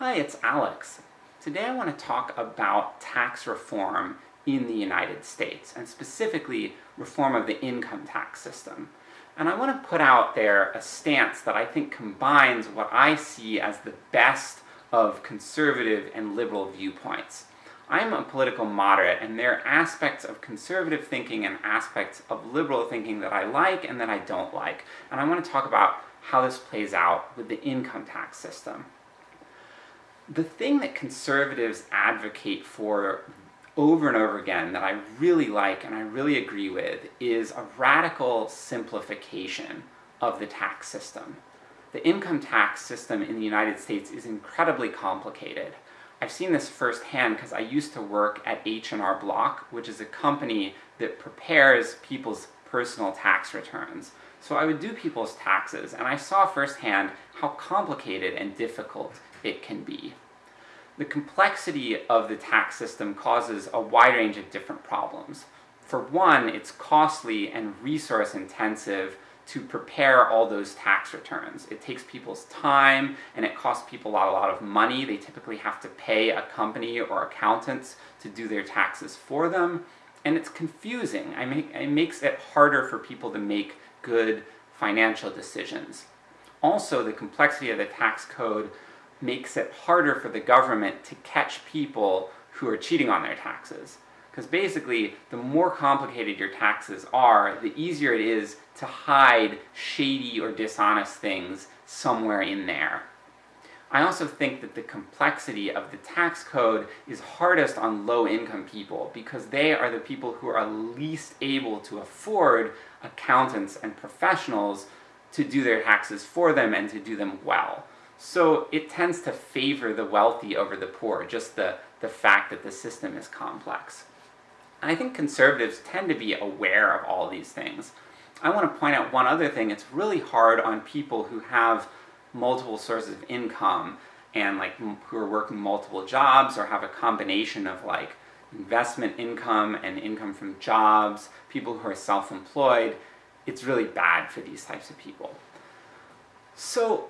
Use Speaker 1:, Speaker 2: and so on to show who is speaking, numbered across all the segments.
Speaker 1: Hi, it's Alex. Today I want to talk about tax reform in the United States, and specifically reform of the income tax system. And I want to put out there a stance that I think combines what I see as the best of conservative and liberal viewpoints. I'm a political moderate, and there are aspects of conservative thinking and aspects of liberal thinking that I like and that I don't like. And I want to talk about how this plays out with the income tax system. The thing that conservatives advocate for over and over again that I really like and I really agree with is a radical simplification of the tax system. The income tax system in the United States is incredibly complicated. I've seen this firsthand because I used to work at H&R Block, which is a company that prepares people's personal tax returns. So I would do people's taxes, and I saw firsthand how complicated and difficult it can be. The complexity of the tax system causes a wide range of different problems. For one, it's costly and resource intensive to prepare all those tax returns. It takes people's time, and it costs people a lot, of money. They typically have to pay a company or accountants to do their taxes for them, and it's confusing. I make, it makes it harder for people to make good financial decisions. Also, the complexity of the tax code makes it harder for the government to catch people who are cheating on their taxes. Because basically, the more complicated your taxes are, the easier it is to hide shady or dishonest things somewhere in there. I also think that the complexity of the tax code is hardest on low-income people, because they are the people who are least able to afford accountants and professionals to do their taxes for them and to do them well. So it tends to favor the wealthy over the poor, just the, the fact that the system is complex. And I think conservatives tend to be aware of all these things. I want to point out one other thing, it's really hard on people who have multiple sources of income, and like who are working multiple jobs, or have a combination of like investment income and income from jobs, people who are self-employed, it's really bad for these types of people. So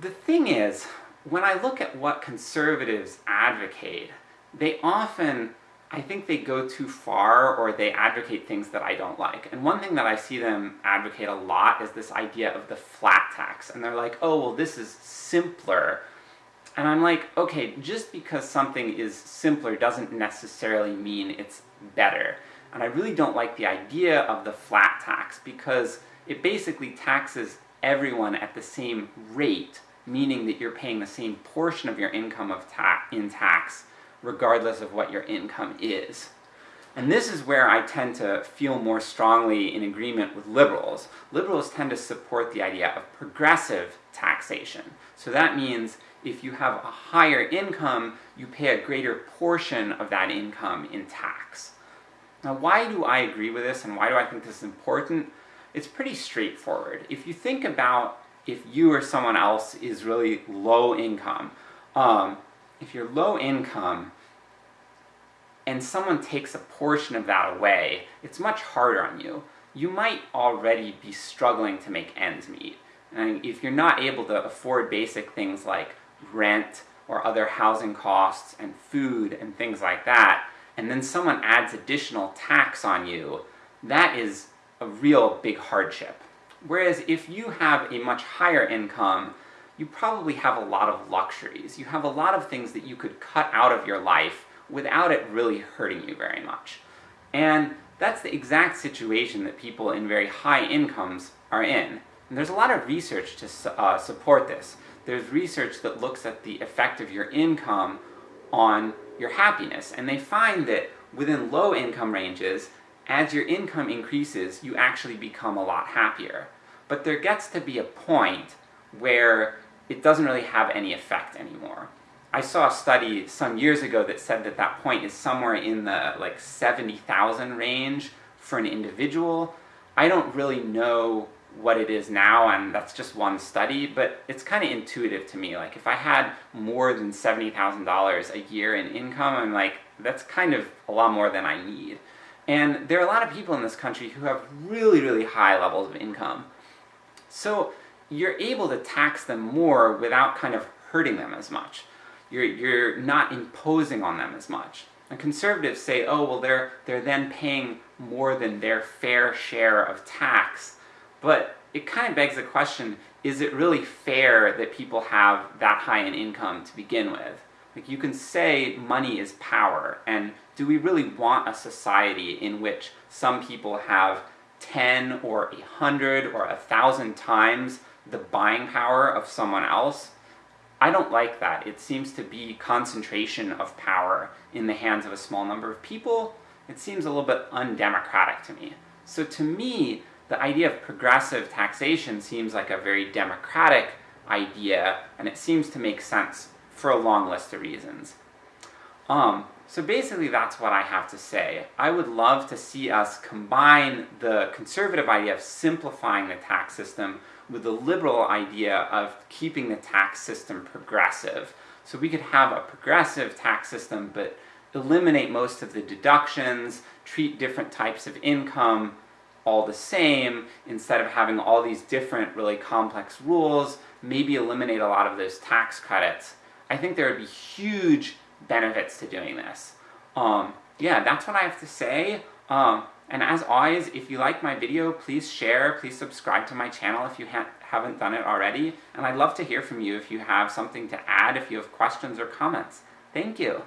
Speaker 1: the thing is, when I look at what conservatives advocate, they often, I think they go too far, or they advocate things that I don't like. And one thing that I see them advocate a lot is this idea of the flat tax, and they're like, oh well this is simpler. And I'm like, okay, just because something is simpler doesn't necessarily mean it's better. And I really don't like the idea of the flat tax, because it basically taxes everyone at the same rate, meaning that you're paying the same portion of your income of ta in tax, regardless of what your income is. And this is where I tend to feel more strongly in agreement with liberals. Liberals tend to support the idea of progressive taxation. So that means if you have a higher income, you pay a greater portion of that income in tax. Now why do I agree with this, and why do I think this is important? It's pretty straightforward. If you think about if you or someone else is really low income, um, if you're low income, and someone takes a portion of that away, it's much harder on you. You might already be struggling to make ends meet. And if you're not able to afford basic things like rent, or other housing costs, and food, and things like that, and then someone adds additional tax on you, that is a real big hardship. Whereas if you have a much higher income, you probably have a lot of luxuries. You have a lot of things that you could cut out of your life without it really hurting you very much. And that's the exact situation that people in very high incomes are in. And there's a lot of research to su uh, support this. There's research that looks at the effect of your income on your happiness, and they find that within low income ranges, as your income increases, you actually become a lot happier. But there gets to be a point where it doesn't really have any effect anymore. I saw a study some years ago that said that that point is somewhere in the like 70,000 range for an individual. I don't really know what it is now, and that's just one study, but it's kind of intuitive to me. Like, if I had more than $70,000 a year in income, I'm like, that's kind of a lot more than I need. And there are a lot of people in this country who have really, really high levels of income. So you're able to tax them more without kind of hurting them as much. you're, you're not imposing on them as much. And conservatives say, oh, well they're, they're then paying more than their fair share of tax, but it kind of begs the question, is it really fair that people have that high an income to begin with? Like you can say money is power, and do we really want a society in which some people have 10 or a hundred or a thousand times the buying power of someone else? I don't like that. It seems to be concentration of power in the hands of a small number of people. It seems a little bit undemocratic to me. So to me, the idea of progressive taxation seems like a very democratic idea, and it seems to make sense for a long list of reasons. Um, so basically that's what I have to say. I would love to see us combine the conservative idea of simplifying the tax system with the liberal idea of keeping the tax system progressive. So we could have a progressive tax system, but eliminate most of the deductions, treat different types of income all the same, instead of having all these different really complex rules, maybe eliminate a lot of those tax credits. I think there would be huge benefits to doing this. Um, yeah, that's what I have to say. Um, and as always, if you like my video, please share, please subscribe to my channel if you ha haven't done it already, and I'd love to hear from you if you have something to add, if you have questions or comments. Thank you!